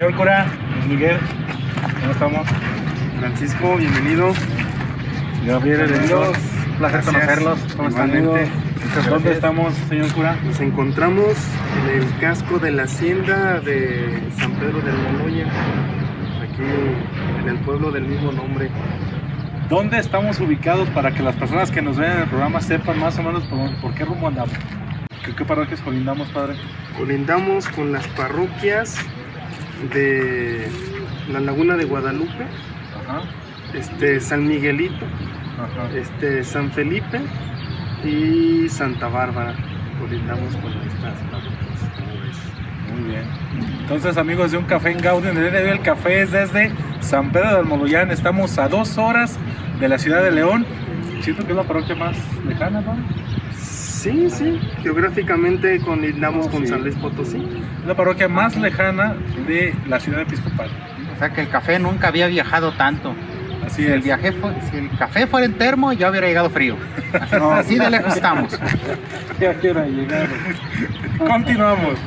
Señor cura, Miguel, ¿cómo estamos? Francisco, bienvenido. Gabriel, el Dios, placer conocerlos. ¿Cómo están? ¿Dónde estamos, señor cura? Nos encontramos en el casco de la hacienda de San Pedro del Moloya, aquí en el pueblo del mismo nombre. ¿Dónde estamos ubicados para que las personas que nos ven en el programa sepan más o menos por, por qué rumbo andamos? ¿Qué, qué parroquias colindamos, padre? Colindamos con las parroquias de la Laguna de Guadalupe, Ajá, este, San Miguelito, ajá. este, San Felipe y Santa Bárbara. Colindamos con estas parroquias. Muy bien. Entonces, amigos de Un Café en Gaudium, el día de hoy el café es desde San Pedro del Moloyán. Estamos a dos horas de la ciudad de León. Siento que es la parroquia más lejana, ¿no? Sí, sí, geográficamente colindamos Oh, con sí. San Luis Potosí. Es la parroquia más lejana de la ciudad episcopal. O sea que el café nunca había viajado tanto. Así Si el, es. viaje fue- si el café fuera en termo, ya hubiera llegado frío. No. Así de lejos estamos. Ya quiero llegar. Continuamos.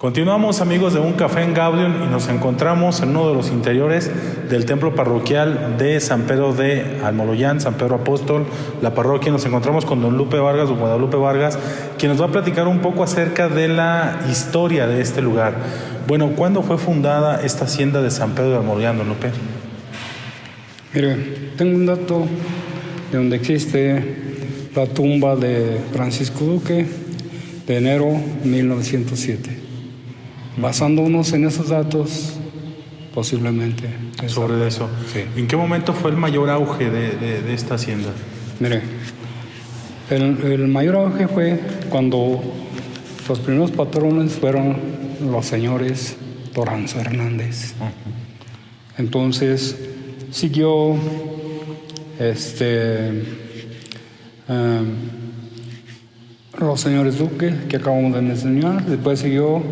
Continuamos amigos de Un Café en Gaudium y nos encontramos en uno de los interiores del templo parroquial de San Pedro de Almoloyán, San Pedro Apóstol, la parroquia. Nos encontramos con don Lupe Vargas, don Guadalupe Vargas, quien nos va a platicar un poco acerca de la historia de este lugar. Bueno, ¿cuándo fue fundada esta hacienda de San Pedro de Almoloyán, don Lupe? Mire, tengo un dato de donde existe la tumba de Francisco Duque de enero 1907. Basándonos en esos datos, posiblemente. Sobre eso. Sí. ¿En qué momento fue el mayor auge de, de- de esta hacienda? Mire, el, el mayor auge fue cuando los primeros patrones fueron los señores Toranzo Hernández. Entonces siguió este em, los señores Duque, que acabamos de mencionar, después siguió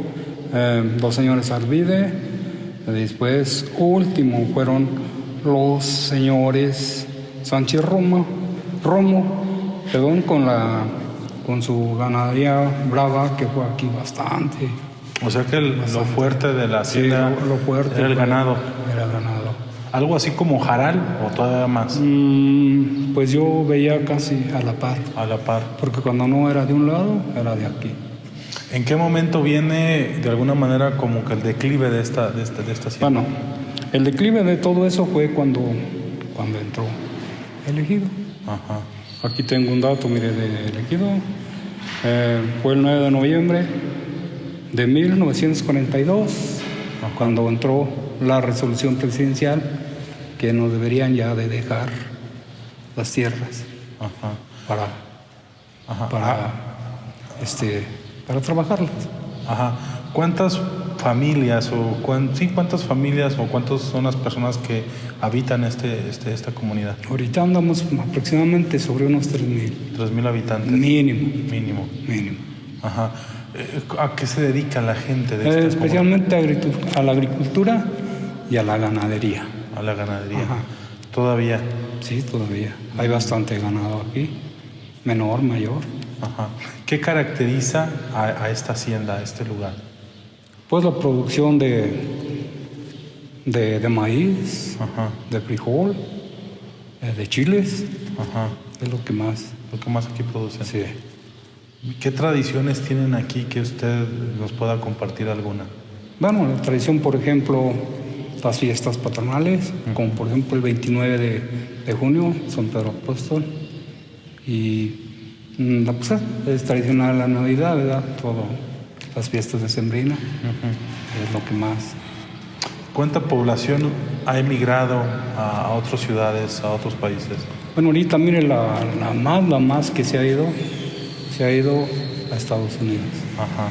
em, los señores Arvide, después último fueron los señores Sánchez Romo, Romo, perdón, con la con su ganadería brava que fue aquí bastante. O sea que el- lo fuerte de la Sí, hacienda lo, lo fuerte era el ganado. Era el ganado. ¿Algo así como jaral o todavía más? Mm, pues yo veía casi a la par, A la par. porque cuando no era de un lado, era de aquí. ¿En qué momento viene de alguna manera como que el declive de esta, de esta, de esta? Bueno, el declive de todo eso fue cuando, cuando entró elegido. Ajá. Aquí tengo un dato, mire, de elegido. Eh, fue el 9 de noviembre de 1942, cuando entró la resolución presidencial que nos deberían ya de dejar las tierras Ajá. para, Ajá. para, este, para trabajarlas. Ajá. ¿Cuántas familias o cuán- sí, cuántas familias o cuántas son las personas que habitan este, este, esta comunidad? Ahorita andamos aproximadamente sobre unos 3.000, Tres mil habitantes. mínimo, Mínimo. mínimo. Ajá. Eh, ¿A qué se dedica la gente de Eh, especialmente a la agricultura y a la ganadería. A la ganadería. Ajá. Todavía. Sí, todavía. Hay bastante ganado aquí, menor, mayor. Ajá. ¿Qué caracteriza a, a esta hacienda, a este lugar? Pues la producción de, de, de maíz, Ajá. de frijol, eh, de chiles, Ajá. es lo que más. Lo que más aquí producen. Sí. ¿Qué tradiciones tienen aquí que usted nos pueda compartir alguna? Bueno, la tradición, por ejemplo, las fiestas patronales, como por ejemplo el 29 de, de junio, San Pedro Apóstol. Y la pues, es tradicional la Navidad, ¿verdad? Todo, las fiestas de Sembrina, es lo que más. ¿Cuánta población ha emigrado a, otras ciudades, a otros países? Bueno, ahorita mire, la, la más, la más que se ha ido, se ha ido a Estados Unidos. Ajá.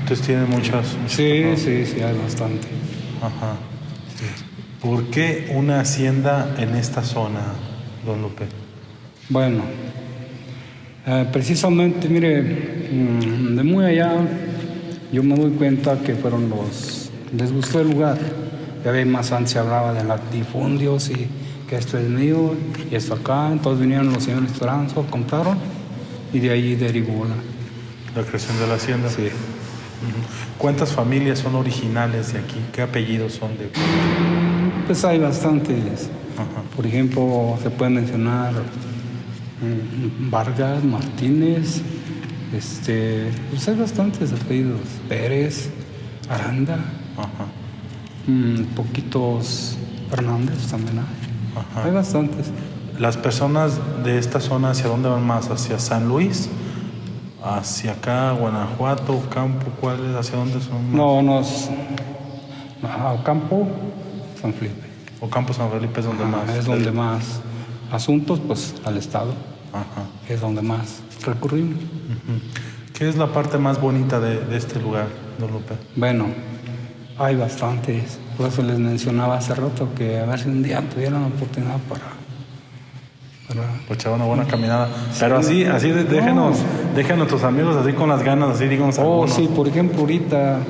Entonces tiene muchas... muchas Sí, sí, sí, hay bastante. Ajá. ¿Por qué una hacienda en esta zona, don Lupe? Bueno, eh, precisamente, mire, mm, de muy allá yo me doy cuenta que fueron los... Les gustó el lugar. Ya ve, más antes se hablaba de latifundios y que esto es mío y esto acá. Entonces vinieron los señores Toranzo, compraron y de ahí derivó la... La creación de la hacienda. Sí. ¿Cuántas familias son originales de aquí? ¿Qué apellidos son de Pues hay bastantes. Ajá. Por ejemplo, se puede mencionar Vargas, Martínez, este, pues hay bastantes apellidos. Pérez, Aranda, Ajá. mm, poquitos Hernández también hay. Ajá. Hay bastantes. Las personas de esta zona, ¿hacia dónde van más? ¿Hacia San Luis? ¿Hacia acá, Guanajuato, Campo? ¿Cuáles? ¿Hacia dónde son? más? No, nos. Campo, San Felipe. ¿O Campo San Felipe es donde más? Es donde más. Asuntos, pues al Estado, Ajá. es donde más recurrimos. ¿Qué es la parte más bonita de, de este lugar, don Lupe? Bueno, hay bastantes. Por eso les mencionaba hace rato que a ver si un día tuvieran la oportunidad para. Pues echar una buena caminada. Pero así, así déjenos, dejen a nuestros amigos así con las ganas, así díganos oh, algunos. sí, por ejemplo, ahorita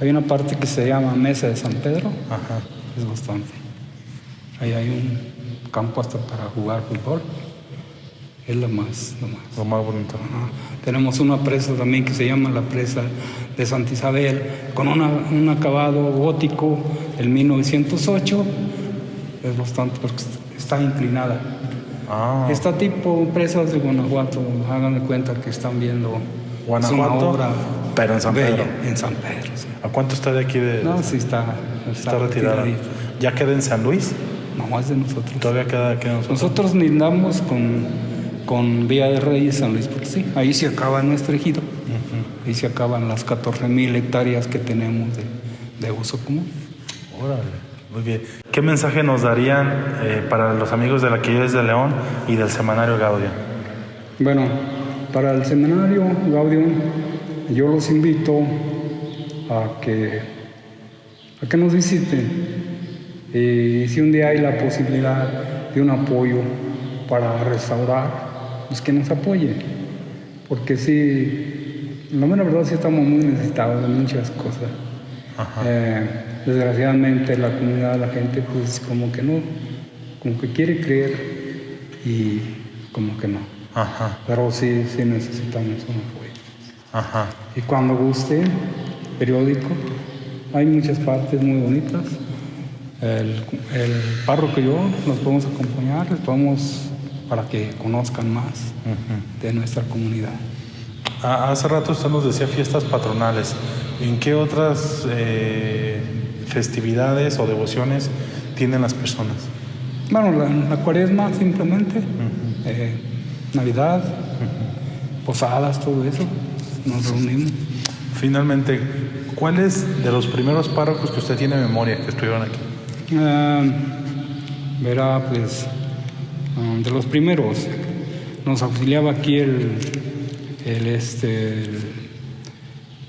hay una parte que se llama Mesa de San Pedro. Ajá. Es bastante. Ahí hay un campo hasta para jugar fútbol. Es lo más, lo más. Lo más bonito. Ajá. Tenemos una presa también que se llama la presa de Santa Isabel, con una- un acabado gótico del 1908. Es bastante, porque está inclinada. Ah, Está tipo presas de Guanajuato, hagan de cuenta que están viendo es una Guanajuato, obra pero en San bella, Pedro. En San Pedro, sí. ¿A cuánto está de aquí de, No, sí está, está retirada? retiradito. ¿Ya queda en San Luis? No, es de nosotros. Todavía queda nosotros. Nosotros lindamos con, con Villa de Reyes San Luis Potosí. Ahí se acaba nuestro ejido. Ahí se acaban las 14 mil hectáreas que tenemos de, de uso común. Órale, muy bien. ¿Qué mensaje nos darían eh, para los amigos de la que de León y del semanario Gaudio? Bueno, para el seminario Gaudium, yo los invito a que, a que nos visiten. Y si un día hay la posibilidad de un apoyo para restaurar, pues que nos apoyen. Porque sí, la mera verdad sí estamos muy necesitados de muchas cosas. Ajá. Eh, desgraciadamente la comunidad, la gente, pues como que no, como que quiere creer y como que no. Ajá, Pero sí, sí necesitamos un apoyo. ajá. Y cuando guste, periódico, hay muchas partes muy bonitas. El, el párroco y yo los podemos acompañar, les podemos para que conozcan más de nuestra comunidad. Ah, hace rato usted nos decía fiestas patronales. ¿En qué otras eh, festividades o devociones tienen las personas? Bueno, la, la cuaresma simplemente, eh, Navidad, posadas, todo eso, nos reunimos. Finalmente, ¿cuáles de los primeros párrocos que usted tiene memoria que estuvieron aquí? Ah, verá, pues, de los primeros, nos auxiliaba aquí el, el, este, el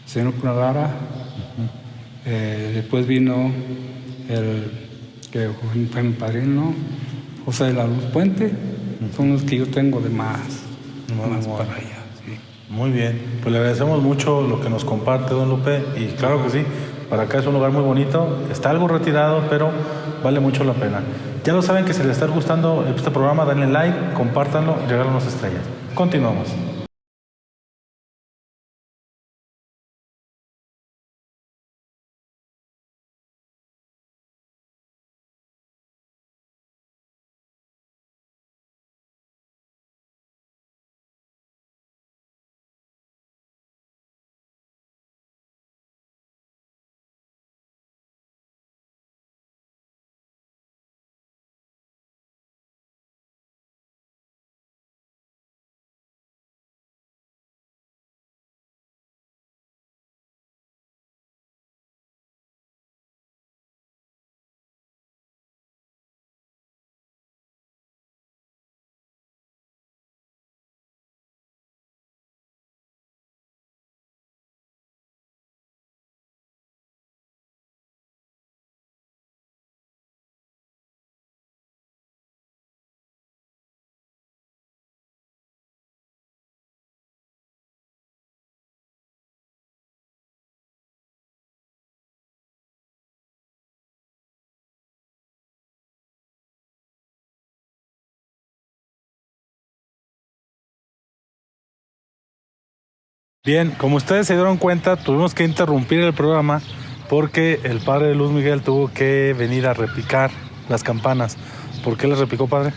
señor Cunagara, Eh, después vino el que fue mi padrino, José de la Luz Puente, son los que yo tengo de más, Muy más bueno. para allá. sí. Muy bien, pues le agradecemos mucho lo que nos comparte don Lupe y claro que sí, para acá es un lugar muy bonito, está algo retirado, pero vale mucho la pena. Ya lo saben que si les está gustando este programa, denle like, compártanlo y regálanos estrellas. Continuamos. Bien, como ustedes se dieron cuenta, tuvimos que interrumpir el programa porque el padre de Luz Miguel tuvo que venir a repicar las campanas. ¿Por qué les replicó, padre?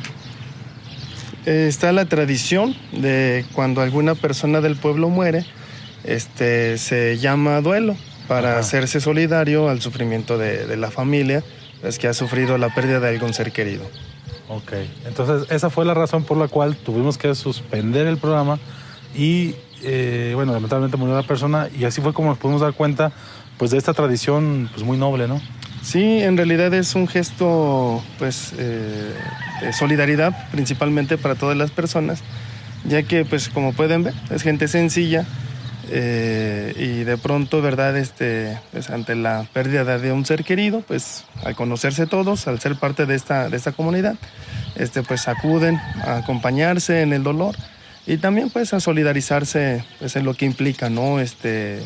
Eh, está la tradición de cuando alguna persona del pueblo muere, este, se llama duelo para Ajá. hacerse solidario al sufrimiento de, de la familia, es que ha sufrido la pérdida de algún ser querido. Ok, entonces esa fue la razón por la cual tuvimos que suspender el programa y, eh, bueno, lamentablemente murió la persona y así fue como nos pudimos dar cuenta, pues, de esta tradición, pues, muy noble, ¿no? Sí, en realidad es un gesto pues, eh, de solidaridad principalmente para todas las personas, ya que pues como pueden ver es gente sencilla eh, y de pronto, ¿verdad? Este, pues, ante la pérdida de un ser querido, pues al conocerse todos, al ser parte de esta, de esta comunidad, este, pues acuden a acompañarse en el dolor y también pues a solidarizarse pues, en lo que implica, ¿no? Este,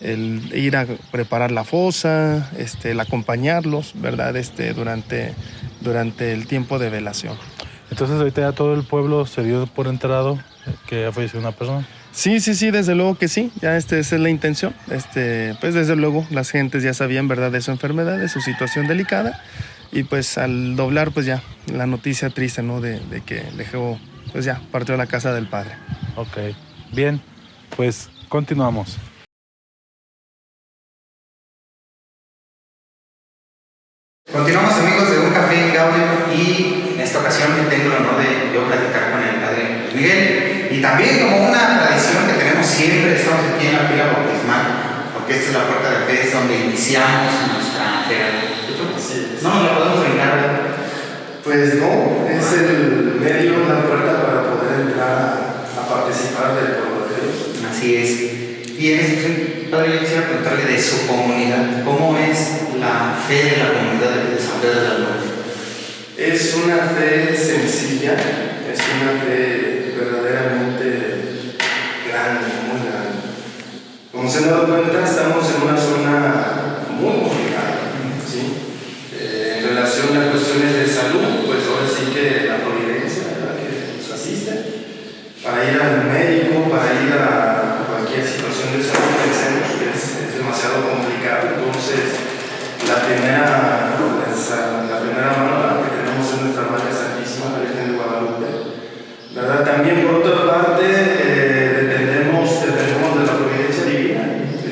el ir a preparar la fosa, este, el acompañarlos, ¿verdad? Este, durante, durante el tiempo de velación. Entonces ahorita ya todo el pueblo se dio por enterado que ha fallecido una persona. Sí, sí, sí, desde luego que sí, ya este, esa es la intención. Este, pues desde luego las gentes ya sabían, ¿verdad?, de su enfermedad, de su situación delicada. Y pues al doblar, pues ya, la noticia triste, ¿no?, de, de que dejó, pues ya, partió a la casa del padre. Ok, bien, pues continuamos. Continuamos amigos de Un Café en Gaudio y en esta ocasión tengo el honor de yo platicar con el padre Miguel y también como una tradición que tenemos siempre, estamos aquí en la pila bautismal porque esta es la puerta de fe, es donde iniciamos nuestra fe. No nos la podemos brincar. Pues no, es el medio, la puerta entrar a, participar del pueblo de Dios. Así es. Y en este padre, yo quisiera preguntarle de su comunidad, ¿cómo es la fe de la comunidad de San Pedro de la Luz? Es una fe sencilla, es una fe verdaderamente grande, muy grande. Como se han dado cuenta, estamos en una zona muy complicada, ¿sí? Eh, en relación a cuestiones de salud, pues ahora sí que la providencia es la que nos asiste. Para ir al médico, para ir a cualquier situación de salud, pensemos que es, es demasiado complicado. Entonces, la primera, esa- la primera mano que tenemos es nuestra Madre Santísima, la Virgen de Guadalupe. ¿Verdad? También, por otra parte, eh, dependemos, dependemos de la providencia divina.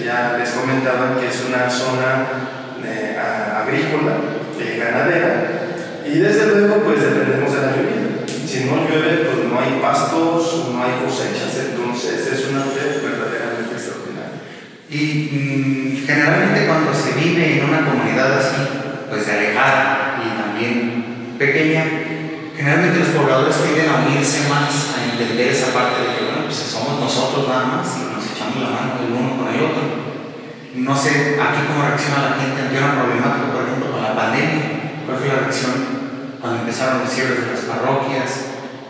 Ya les comentaba que es una zona eh, a- agrícola, eh, ganadera, y desde luego, pues dependemos de la lluvia. Si no llueve, pues no hay pastos, no hay cosechas, entonces es una fe verdaderamente extraordinaria. Y mm, generalmente cuando se vive en una comunidad así, pues de alejada y también pequeña, generalmente tienden a unirse más, a entender esa parte de que, bueno, pues somos nosotros nada más y nos echamos la mano el uno con el otro. No sé aquí cómo reacciona la gente ante una problemática, por ejemplo, con la pandemia. ¿Cuál fue la reacción cuando empezaron los cierres de las parroquias?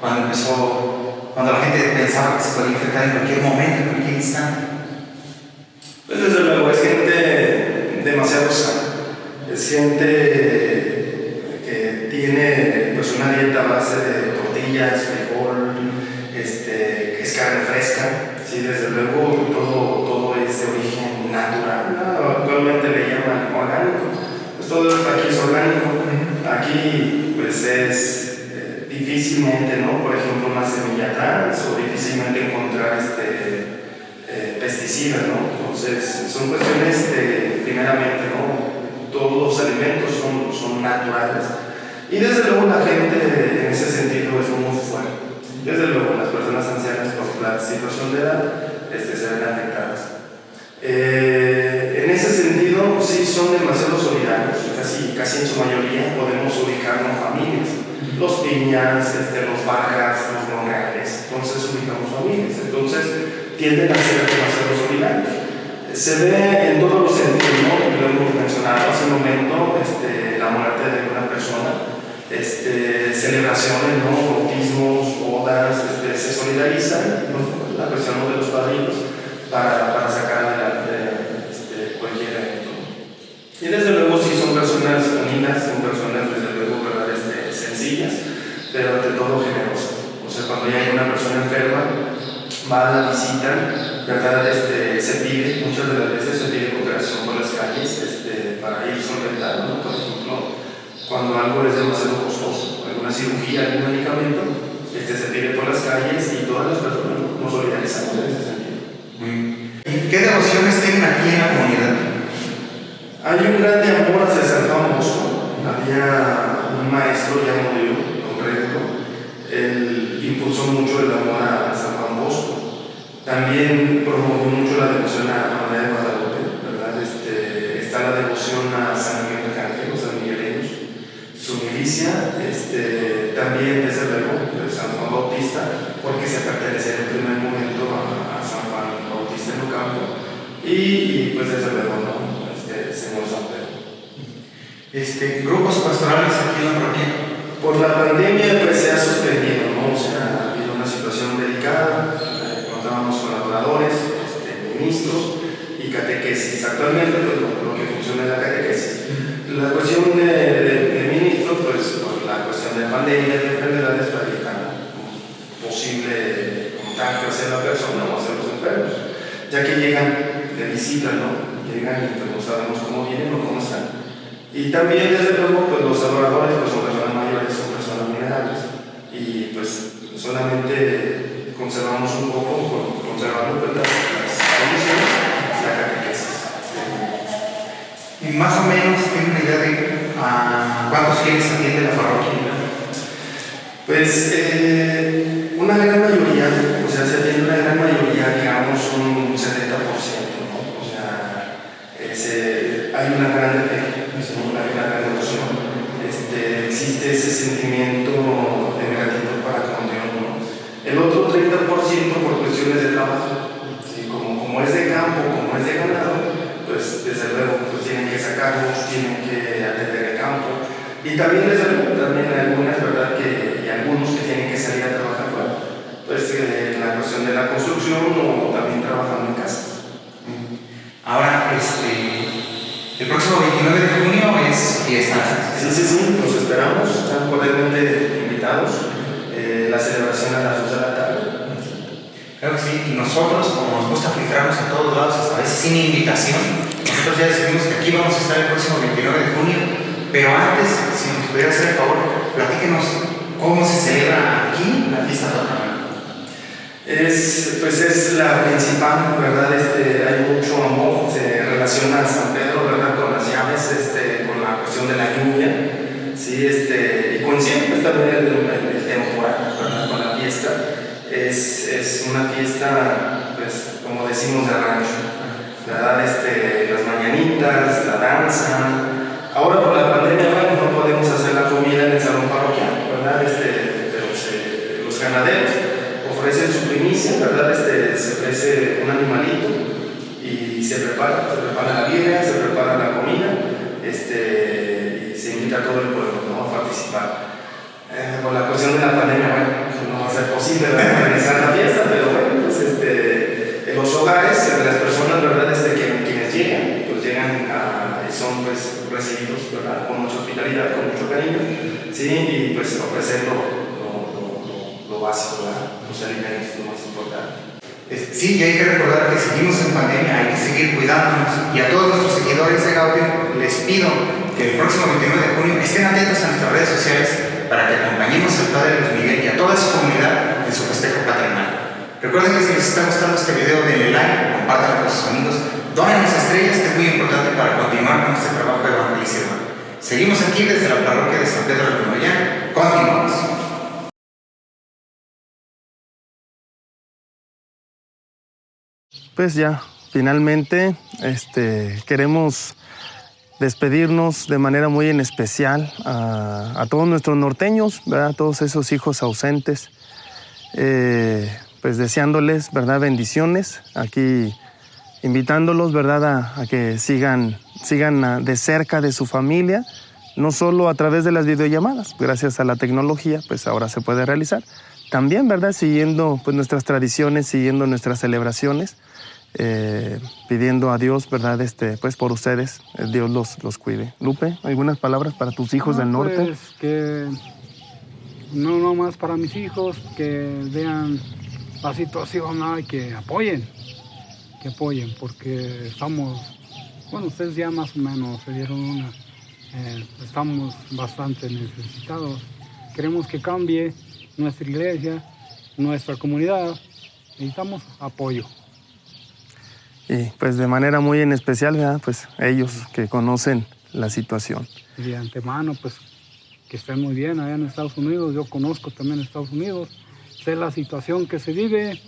Cuando empezó, cuando la gente pensaba que se podía infectar en cualquier momento, en cualquier instante. Pues desde luego es gente demasiado sana, es gente que tiene pues una dieta a base de tortillas, frijol, este, que es carne fresca, sí, desde luego todo, todo es de origen natural, ¿no? actualmente le llaman orgánico, pues todo aquí es orgánico, aquí pues es eh, difícilmente, ¿no? Por ejemplo, una semilla trans o difícilmente encontrar este eh, pesticidas, ¿no? Entonces, son cuestiones de, primeramente, ¿no? Todos los alimentos son, son naturales. Y desde luego la gente en ese sentido es muy fuerte. Desde luego las personas ancianas por la situación de edad este, se ven afectadas. Eh, en ese sentido, sí son demasiado solidarios, casi, casi en su mayoría podemos ubicarnos familias. Los piñas, este, los bajas, los monreales, entonces ubicamos familias. Entonces, tienden a ser demasiado solidarios. Se ve en todos los sentidos, ¿no? Lo hemos mencionado hace un momento, este, la muerte de una persona, este, celebraciones, ¿no? Bautismos, bodas, este, se solidarizan, ¿no? la cuestión de los padrinos, para, para sacar adelante este, cualquier evento. Y desde luego sí son personas unidas, son personas desde luego sencillas, pero ante todo generosas. O sea, cuando ya hay una persona enferma, va a la visita ¿verdad? Este, se pide, muchas de las veces se pide cooperación por las calles este, para ir solventando, ¿no? Por ejemplo, cuando algo es demasiado costoso, alguna cirugía, algún medicamento, este, se pide por las calles y todas las personas nos solidarizamos en ese sentido. ¿Y qué devociones tienen aquí en la comunidad? Hay un grande amor hacia San Bosco. Había un maestro llamado don Reto. Él impulsó mucho el amor a San Juan Bosco. También promovió mucho la devoción a María de Guadalupe, ¿verdad? Este, está la devoción a San Miguel Arcángel, San Migueleños. Su milicia, este, también desde luego, de San Juan Bautista, porque se pertenecía en el primer momento a, a San Juan Bautista en Ocampo. Y, y pues desde luego, ¿no? Este, Señor San Pedro. Este, grupos pastorales aquí en la parroquia. Por la pandemia pues se ha suspendido, ¿no? O sea, ha habido una situación delicada, contábamos con laboradores, este, ministros y catequesis. Actualmente pues, lo, que funciona es la catequesis. La cuestión de, de, ministros, pues por la cuestión de pandemia, de enfermedades, para evitar un posible contagio hacia la persona o hacia los enfermos, ya que llegan de visita, ¿no? Llegan y pues no sabemos cómo vienen o cómo están. Y también, desde luego, pues los adoradores pues, son personas mayores, son personas vulnerables. Y pues solamente conservamos un poco, conservando pues, las, condiciones, la catequesis. Y más o menos tienen una idea de a cuántos fieles atiende la parroquia. Pues eh, una gran mayoría, o sea, se atiende una gran mayoría, digamos, un 70%, ¿no? O sea, eh, hay una gran hay una gran devoción. Este, existe ese sentimiento de gratitud para con Dios, ¿no? El otro 30% por cuestiones de trabajo, ¿sí? como, como es de campo, como es de ganado, pues desde luego pues, tienen que sacarlos, tienen que atender el campo. Y también desde luego, también algunas, ¿verdad? Que, y algunos que tienen que salir a trabajar fuera, pues eh, la cuestión de la construcción o también trabajando en casa. Ahora, este, el próximo 29 de junio es fiesta. Sí, sí, sí, los esperamos, están cordialmente invitados. Eh, la celebración a las 2 de la tarde. Claro que sí, y nosotros, como nos gusta filtrarnos a todos lados, hasta a veces sin invitación, nosotros ya decidimos que aquí vamos a estar el próximo 29 de junio, pero antes, si nos pudiera hacer el favor, platíquenos cómo se celebra aquí la fiesta patronal. Es, pues es la principal, ¿verdad? Este, hay mucho amor, se relaciona a San Pedro, ¿verdad? Con las llaves, este, con la de la lluvia, ¿sí? Este, y coincide pues, también el, el, el temporal. Con la fiesta. Es, es una fiesta, pues, como decimos, de rancho, ¿verdad? Este, las mañanitas, la danza. Ahora por la pandemia, no podemos hacer la comida en el salón parroquial. Este, pero se- los ganaderos ofrecen su primicia, ¿verdad? Este, se ofrece un animalito y se prepara, se prepara la vida, se prepara la comida, este, y se invita a todo el pueblo ¿no? a participar. Eh, por la cuestión de la pandemia, bueno, pues no va a ser posible organizar la fiesta, pero bueno, pues este, en los hogares, de las personas, ¿verdad? Este, que, quienes llegan, pues llegan a, son pues recibidos, ¿verdad? Con mucha hospitalidad, con mucho cariño, ¿sí? Y pues ofrecer lo, lo, lo- lo- básico, ¿verdad? Los alimentos, lo más importante. Sí, y hay que recordar que seguimos en pandemia, hay que seguir cuidándonos. Y a todos nuestros seguidores de Gaudium les pido que el próximo 29 de junio estén atentos a nuestras redes sociales para que acompañemos al Padre Luis Miguel y a toda su comunidad en su festejo patronal. Recuerden que si les está gustando este video, denle like, compártanlo con sus amigos, donen las estrellas, que es muy importante para continuar con este trabajo de evangelismo. Seguimos aquí desde la parroquia de San Pedro de Comayán. Continuamos. Pues ya, finalmente, este, queremos despedirnos de manera muy en especial a, todos nuestros norteños, ¿verdad? A todos esos hijos ausentes, eh, pues deseándoles, ¿verdad? Bendiciones, aquí invitándolos, ¿verdad? A, a que sigan, sigan de cerca de su familia, no solo a través de las videollamadas, gracias a la tecnología, pues ahora se puede realizar. También, ¿verdad? Siguiendo pues, nuestras tradiciones, siguiendo nuestras celebraciones, eh, pidiendo a Dios, ¿verdad? Este, pues por ustedes, eh, Dios los, los cuide. Lupe, ¿algunas palabras para tus hijos del No, norte? pues, que no nomás para mis hijos, que vean la situación y que apoyen. que apoyen, porque estamos, bueno, ustedes ya más o menos se dieron una, eh, estamos bastante necesitados. Queremos que cambie nuestra iglesia, nuestra comunidad, necesitamos apoyo. Y pues de manera muy en especial, ¿verdad? pues ellos que conocen la situación. Y de antemano, pues que estén muy bien allá en Estados Unidos, yo conozco también Estados Unidos, sé la situación que se vive,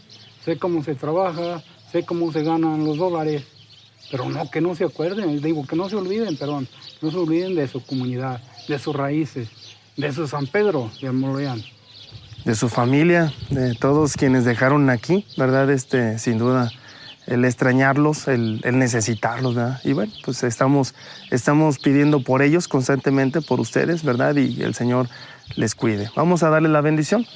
sé cómo se trabaja, sé cómo se ganan los dólares, pero no, que no se acuerden, digo, que no se olviden, perdón, no se olviden de su comunidad, de sus raíces, de su San Pedro de Almoloyán. De su familia, de todos quienes dejaron aquí, ¿verdad? Este, sin duda, el extrañarlos, el, el necesitarlos, ¿verdad? Y bueno, pues estamos, estamos pidiendo por ellos constantemente, por ustedes, ¿verdad? Y el Señor les cuide. Vamos a darle la bendición.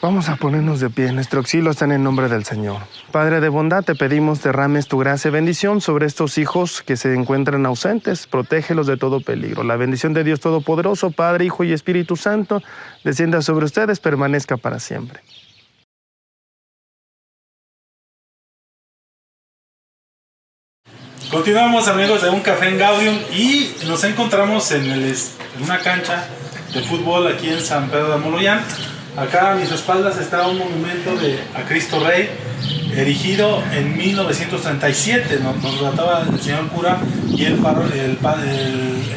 Vamos a ponernos de pie. Nuestro auxilio está en el nombre del Señor. Padre de bondad, te pedimos derrames tu gracia y bendición sobre estos hijos que se encuentran ausentes. Protégelos de todo peligro. La bendición de Dios Todopoderoso, Padre, Hijo y Espíritu Santo, descienda sobre ustedes, permanezca para siempre. Continuamos amigos de un café en Gaudium y nos encontramos en, el, en una cancha de fútbol aquí en San Pedro de Moloyán. Acá a mis espaldas está un monumento de, a Cristo Rey erigido en 1937. Nos, nos relataba el señor cura y el, el,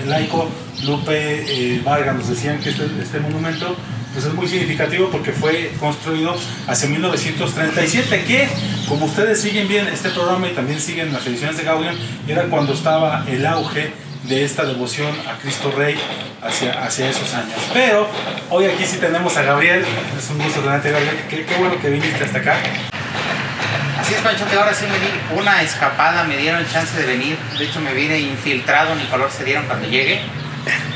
el, laico Lupe eh, Vargas. Nos decían que este, este monumento pues es muy significativo porque fue construido hacia 1937, que como ustedes siguen bien este programa y también siguen las ediciones de Gaudium, era cuando estaba el auge de esta devoción a Cristo Rey hacia, hacia esos años. Pero hoy aquí sí tenemos a Gabriel, es un gusto tenerte Gabriel, qué, qué bueno que viniste hasta acá. Así es, Pancho, que ahora sí me di una escapada, me dieron chance de venir, de hecho me vine infiltrado, ni color se dieron cuando llegué.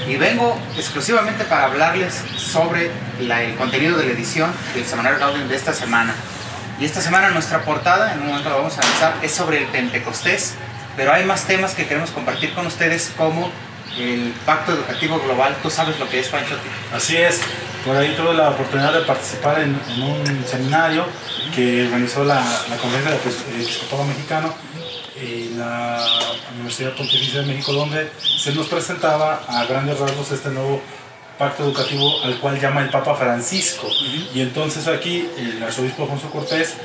Y vengo exclusivamente para hablarles sobre la, el contenido de la edición del Semanario Gaudium de esta semana. Y esta semana nuestra portada, en un momento la vamos a lanzar, es sobre el Pentecostés, pero hay más temas que queremos compartir con ustedes como el Pacto Educativo Global. ¿Tú sabes lo que es, Pancho? Así es, por ahí tuve la oportunidad de participar en, en un seminario que organizó la, la Conferencia del Episcopado Mexicano en la Universidad Pontificia de México, donde se nos presentaba a grandes rasgos este nuevo pacto educativo al cual llama el Papa Francisco. Uh -huh. Y entonces aquí el arzobispo Alfonso Cortés,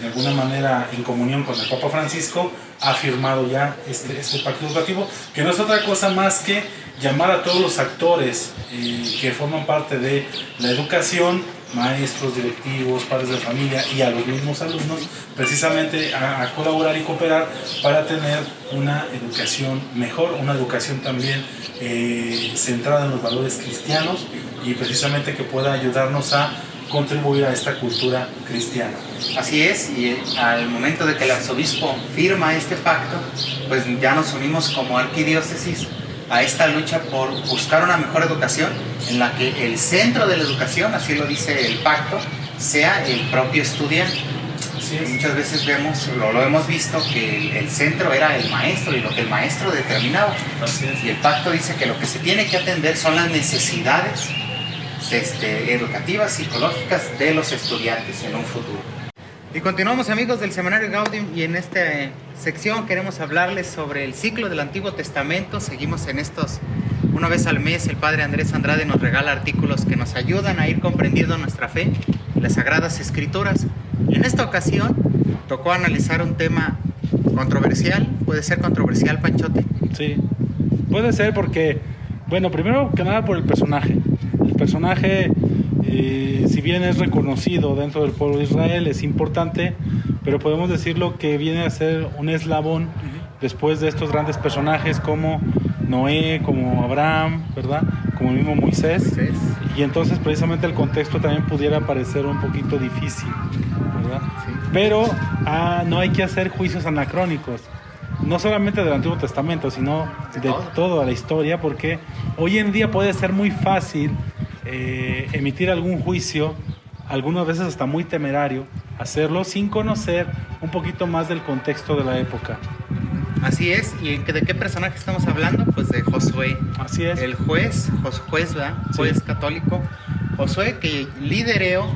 de alguna manera en comunión con el Papa Francisco, ha firmado ya este, este pacto educativo, que no es otra cosa más que llamar a todos los actores eh, que forman parte de la educación maestros, directivos, padres de familia y a los mismos alumnos precisamente a, colaborar y cooperar para tener una educación mejor, una educación también eh, centrada en los valores cristianos y precisamente que pueda ayudarnos a contribuir a esta cultura cristiana. Así es, y al momento de que el arzobispo firma este pacto, pues ya nos unimos como arquidiócesis a esta lucha por buscar una mejor educación en la que el centro de la educación, así lo dice el pacto, sea el propio estudiante. Muchas veces vemos, lo, lo hemos visto, que el, el, centro era el maestro y lo que el maestro determinaba. Y el pacto dice que lo que se tiene que atender son las necesidades este, educativas, psicológicas de los estudiantes en un futuro. Y continuamos amigos del Seminario Gaudium y en esta sección queremos hablarles sobre el ciclo del Antiguo Testamento. Seguimos en estos, una vez al mes el Padre Andrés Andrade nos regala artículos que nos ayudan a ir comprendiendo nuestra fe, las Sagradas Escrituras. En esta ocasión tocó analizar un tema controversial, puede ser controversial Panchote. Sí, puede ser porque, bueno, primero que nada por el personaje. El personaje eh, si bien es reconocido dentro del pueblo de Israel, es importante, pero podemos decirlo que viene a ser un eslabón uh -huh. después de estos grandes personajes como Noé, como Abraham, ¿verdad? Como el mismo Moisés. Moisés. Y entonces precisamente el contexto también pudiera parecer un poquito difícil, ¿verdad? Sí. Pero ah, no hay que hacer juicios anacrónicos no solamente del Antiguo Testamento, sino de, de toda la historia, porque hoy en día puede ser muy fácil eh, emitir algún juicio, algunas veces hasta muy temerario, hacerlo sin conocer un poquito más del contexto de la época. Así es, ¿y de qué personaje estamos hablando? Pues de Josué. Así es. El juez, juez, ¿verdad? Juez sí. católico. Josué que lideró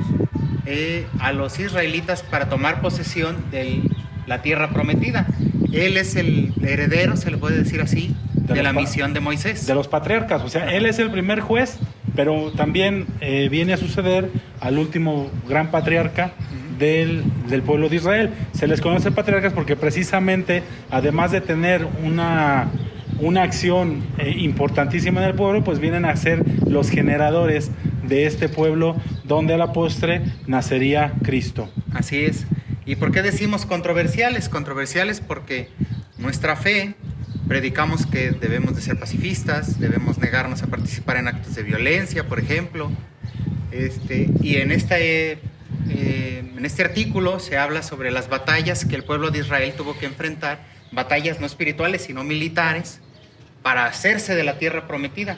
eh, a los israelitas para tomar posesión de la tierra prometida. Él es el heredero, se le puede decir así, de, la misión de Moisés. De los patriarcas, o sea, él es el primer juez, pero también eh, viene a suceder al último gran patriarca del, pueblo de Israel. Se les conoce patriarcas porque precisamente, además de tener una, una acción eh, importantísima en el pueblo, pues vienen a ser los generadores de este pueblo donde a la postre nacería Cristo. Así es. ¿Y por qué decimos controversiales? Controversiales porque nuestra fe predicamos que debemos de ser pacifistas, debemos negarnos a participar en actos de violencia, por ejemplo. Este, y en, esta, eh, eh, en este artículo se habla sobre las batallas que el pueblo de Israel tuvo que enfrentar, batallas no espirituales, sino militares, para hacerse de la tierra prometida,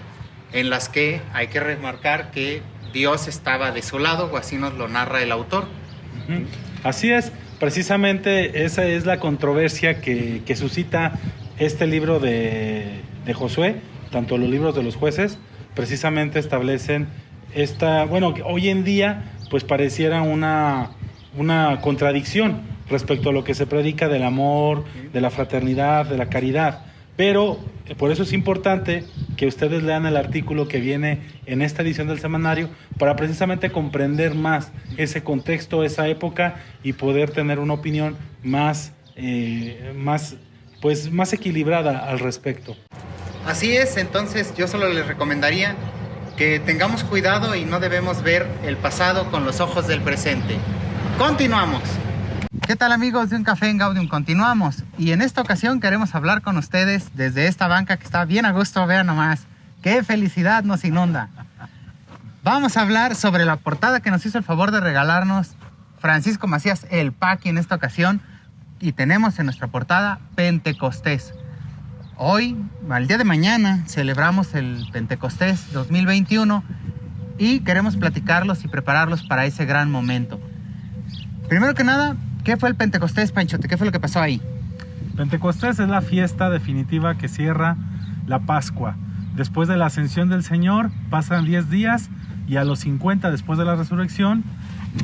en las que hay que remarcar que Dios estaba de su lado, o así nos lo narra el autor. Así es, precisamente esa es la controversia que, que suscita este libro de, Josué, tanto los libros de los jueces, precisamente establecen esta, bueno, hoy en día pues pareciera una, una contradicción respecto a lo que se predica del amor, de la fraternidad, de la caridad. Pero eh, por eso es importante que ustedes lean el artículo que viene en esta edición del semanario para precisamente comprender más ese contexto, esa época y poder tener una opinión más, eh, más pues más equilibrada al respecto. Así es, entonces yo solo les recomendaría que tengamos cuidado y no debemos ver el pasado con los ojos del presente. Continuamos. ¿Qué tal amigos de Un Café en Gaudium? Continuamos y en esta ocasión queremos hablar con ustedes desde esta banca que está bien a gusto, vean nomás. ¡Qué felicidad nos inunda! Vamos a hablar sobre la portada que nos hizo el favor de regalarnos Francisco Macías El Paqui en esta ocasión y tenemos en nuestra portada Pentecostés. Hoy, al día de mañana, celebramos el Pentecostés 2021 y queremos platicarlos y prepararlos para ese gran momento. Primero que nada, ¿qué fue el Pentecostés, Panchote? ¿Qué fue lo que pasó ahí? Pentecostés es la fiesta definitiva que cierra la Pascua. Después de la ascensión del Señor, pasan 10 días y a los 50 después de la resurrección,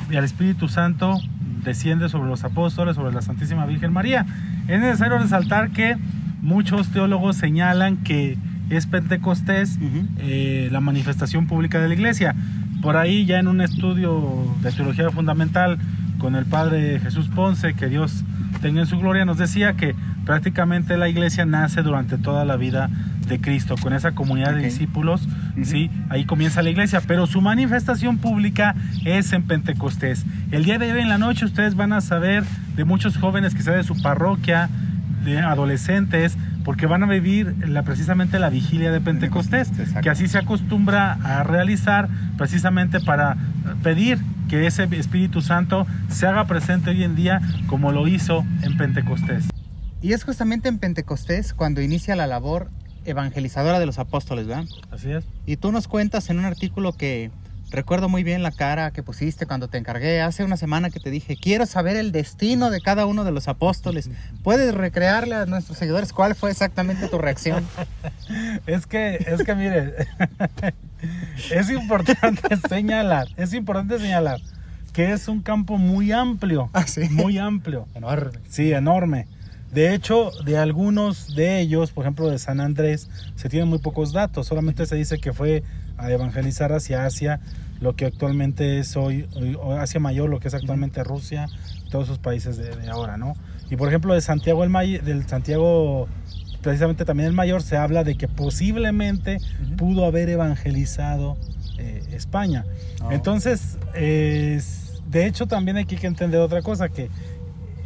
el Espíritu Santo desciende sobre los apóstoles, sobre la Santísima Virgen María. Es necesario resaltar que muchos teólogos señalan que es Pentecostés eh, la manifestación pública de la iglesia. Por ahí ya en un estudio de teología fundamental con el padre Jesús Ponce, que Dios tenga en su gloria, nos decía que prácticamente la iglesia nace durante toda la vida de Cristo, con esa comunidad de discípulos, ¿sí? Ahí comienza la iglesia, pero su manifestación pública es en Pentecostés. El día de hoy en la noche ustedes van a saber de muchos jóvenes que de su parroquia, de adolescentes, porque van a vivir la, precisamente la vigilia de Pentecostés, que así se acostumbra a realizar precisamente para pedir que ese Espíritu Santo se haga presente hoy en día como lo hizo en Pentecostés. Y es justamente en Pentecostés cuando inicia la labor evangelizadora de los apóstoles, ¿verdad? Así es. Y tú nos cuentas en un artículo que recuerdo muy bien la cara que pusiste cuando te encargué hace una semana que te dije, quiero saber el destino de cada uno de los apóstoles. ¿Puedes recrearle a nuestros seguidores cuál fue exactamente tu reacción? es que, es que mire, es importante señalar, es importante señalar que es un campo muy amplio, ¿Ah, sí? muy amplio. Enorme. Sí, enorme. De hecho, de algunos de ellos, por ejemplo de San Andrés, se tienen muy pocos datos. Solamente se dice que fue a evangelizar hacia Asia, lo que actualmente es hoy, Asia Mayor, lo que es actualmente Rusia, todos esos países de, ahora, ¿no? Y por ejemplo de Santiago el May, del Santiago precisamente también el mayor se habla de que posiblemente pudo haber evangelizado eh, España. Ah, Entonces, de hecho también hay que entender otra cosa, que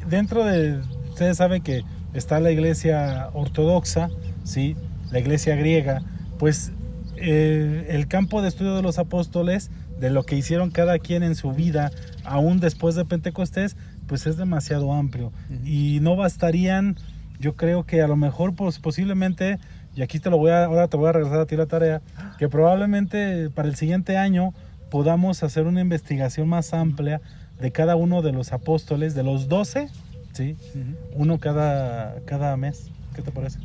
dentro de Ustedes saben que está la iglesia ortodoxa, ¿sí? la iglesia griega, pues eh, el campo de estudio de los apóstoles, de lo que hicieron cada quien en su vida, aún después de Pentecostés, pues es demasiado amplio. Y no bastarían, yo creo que a lo mejor pues, posiblemente, y aquí te lo voy a, ahora te voy a regresar a ti la tarea, que probablemente para el siguiente año podamos hacer una investigación más amplia de cada uno de los apóstoles, de los doce, Sí, uno cada, cada mes. ¿Qué te parece?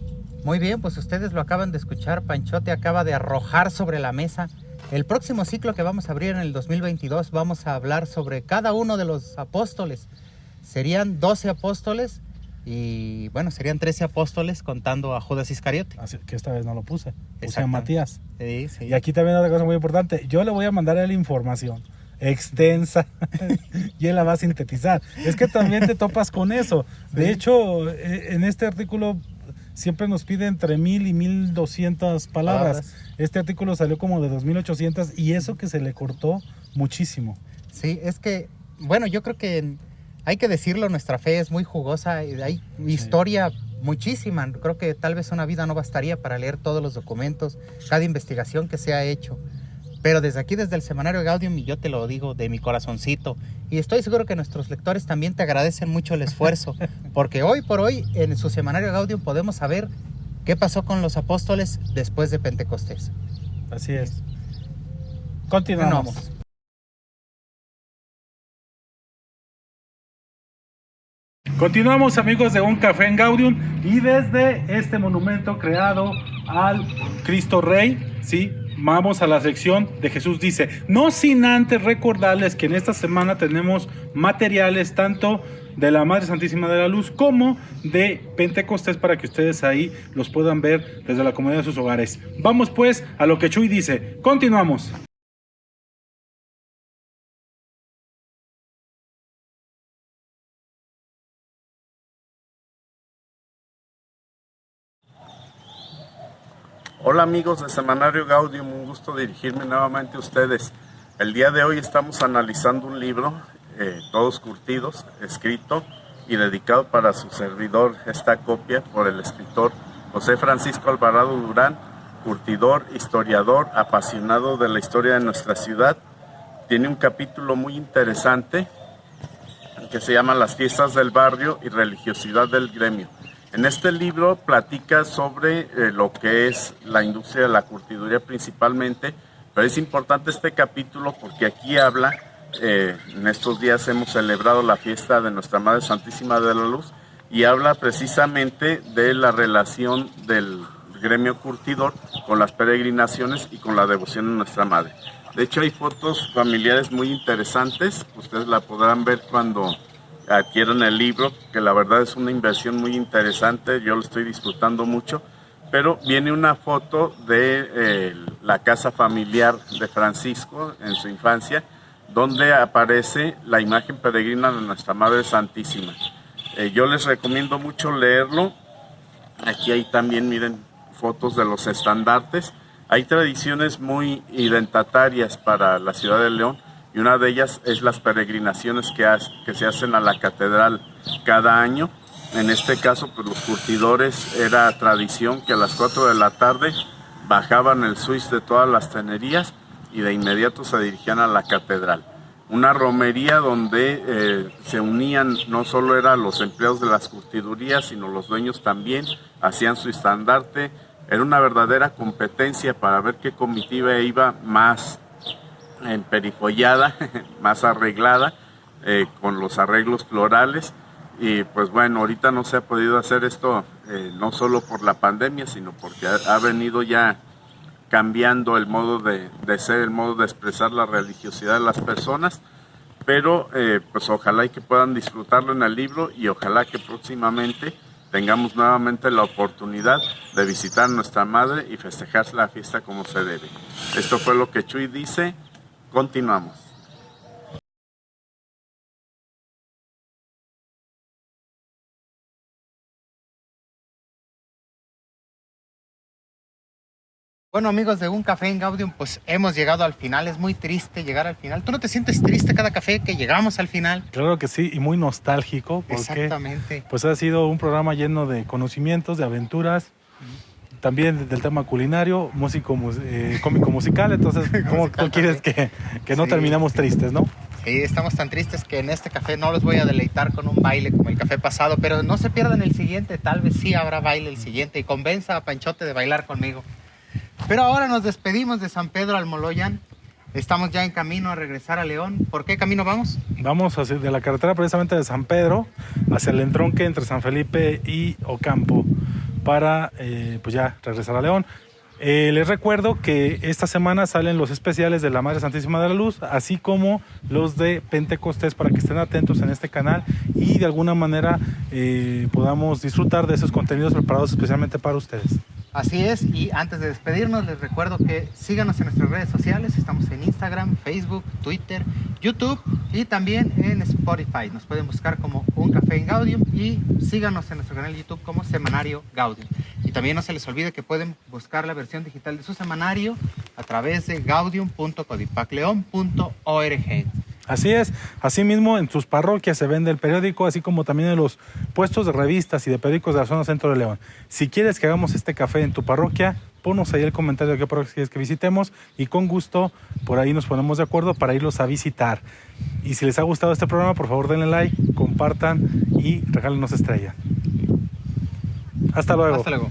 Muy bien, pues ustedes lo acaban de escuchar. Panchote acaba de arrojar sobre la mesa El próximo ciclo que vamos a abrir en el 2022 vamos a hablar sobre cada uno de los apóstoles. Serían 12 apóstoles y bueno, serían 13 apóstoles contando a Judas Iscariote. Así que esta vez no lo puse. Puse a. Matías. Sí, sí. Y aquí también otra cosa muy importante. Yo le voy a mandar a él información extensa y él la va a sintetizar. Es que también te topas con eso. De hecho, eh, en este artículo siempre nos pide entre mil y mil doscientas palabras. Este artículo salió como de 2800 y eso que se le cortó muchísimo. Sí, es que, bueno, yo creo que hay que decirlo, nuestra fe es muy jugosa, hay historia muchísima. Creo que tal vez una vida no bastaría para leer todos los documentos, cada investigación que se ha hecho. Pero desde aquí, desde el Semanario Gaudium, y yo te lo digo de mi corazoncito, y estoy seguro que nuestros lectores también te agradecen mucho el esfuerzo, porque hoy por hoy en su Semanario Gaudium podemos saber qué pasó con los apóstoles después de Pentecostés. Así es. Continuamos. Continuamos. Continuamos amigos de Un Café en Gaudium y desde este monumento creado al Cristo Rey, ¿sí? Vamos a la sección de Jesús dice, no sin antes recordarles que en esta semana tenemos materiales tanto de la Madre Santísima de la Luz como de Pentecostés para que ustedes ahí los puedan ver desde la comodidad de sus hogares. Vamos pues a lo que Chuy dice. Continuamos. Hola amigos de Semanario Gaudium, un gusto dirigirme nuevamente a ustedes. El día de hoy estamos analizando un libro, eh, Todos Curtidos, escrito y dedicado para su servidor, esta copia por el escritor José Francisco Alvarado Durán, curtidor, historiador, apasionado de la historia de nuestra ciudad. Tiene un capítulo muy interesante que se llama Las fiestas del barrio y religiosidad del gremio. En este libro platica sobre eh, lo que es la industria de la curtiduría principalmente, pero es importante este capítulo porque aquí habla, eh, en estos días hemos celebrado la fiesta de Nuestra Madre Santísima de la Luz y habla precisamente de la relación del gremio curtidor con las peregrinaciones y con la devoción a Nuestra Madre. De hecho hay fotos familiares muy interesantes, ustedes la podrán ver cuando adquieran el libro, que la verdad es una inversión muy interesante, yo lo estoy disfrutando mucho, pero viene una foto de eh, la casa familiar de Francisco en su infancia, donde aparece la imagen peregrina de Nuestra Madre Santísima. Eh, yo les recomiendo mucho leerlo, aquí hay también, miren, fotos de los estandartes, hay tradiciones muy identitarias para la ciudad de León, y una de ellas es las peregrinaciones que, se hacen a la catedral cada año. En este caso, pues los curtidores era tradición que a las 4 de la tarde bajaban el switch de todas las tenerías y de inmediato se dirigían a la catedral. Una romería donde eh, se unían, no solo eran los empleados de las curtidurías, sino los dueños también, hacían su estandarte. Era una verdadera competencia para ver qué comitiva iba más emperifollada, más arreglada, eh, con los arreglos florales. Y pues bueno, ahorita no se ha podido hacer esto eh, no solo por la pandemia, sino porque ha, ha venido ya cambiando el modo de, de ser, el modo de expresar la religiosidad de las personas. Pero eh, pues ojalá y que puedan disfrutarlo en el libro y ojalá que próximamente tengamos nuevamente la oportunidad de visitar a nuestra madre y festejar la fiesta como se debe. Esto fue lo que Chuy dice. Continuamos. Bueno amigos de Un Café en Gaudium, pues hemos llegado al final, es muy triste llegar al final. ¿Tú no te sientes triste cada café que llegamos al final? Claro que sí, y muy nostálgico porque Exactamente. pues ha sido un programa lleno de conocimientos, de aventuras, también del tema culinario, músico, eh, cómico musical, entonces ¿cómo tú Musical quieres que, que no Sí. terminemos tristes, no? Sí, estamos tan tristes que en este café no los voy a deleitar con un baile como el café pasado, pero no se pierdan el siguiente, tal vez sí habrá baile el siguiente y convenza a Panchote de bailar conmigo. Pero ahora nos despedimos de San Pedro Almoloyan. Estamos ya en camino a regresar a León. ¿Por qué camino vamos? Vamos hacia, de la carretera precisamente de San Pedro hacia el entronque entre San Felipe y Ocampo para eh, pues ya regresar a León. Eh, les recuerdo que esta semana salen los especiales de la Madre Santísima de la Luz, así como los de Pentecostés, para que estén atentos en este canal y de alguna manera eh, podamos disfrutar de esos contenidos preparados especialmente para ustedes. Así es, y antes de despedirnos les recuerdo que síganos en nuestras redes sociales, estamos en Instagram, Facebook, Twitter, YouTube y también en Spotify. Nos pueden buscar como Un Café en Gaudium y síganos en nuestro canal de YouTube como Semanario Gaudium. Y también no se les olvide que pueden buscar la versión digital de su semanario a través de gaudium.codipacleon.org. Así es, asimismo en sus parroquias se vende el periódico, así como también en los puestos de revistas y de periódicos de la zona centro de León. Si quieres que hagamos este café en tu parroquia, ponos ahí el comentario de qué parroquia quieres que visitemos y con gusto por ahí nos ponemos de acuerdo para irlos a visitar. Y si les ha gustado este programa, por favor denle like, compartan y regálenos estrella. Hasta luego. Hasta luego.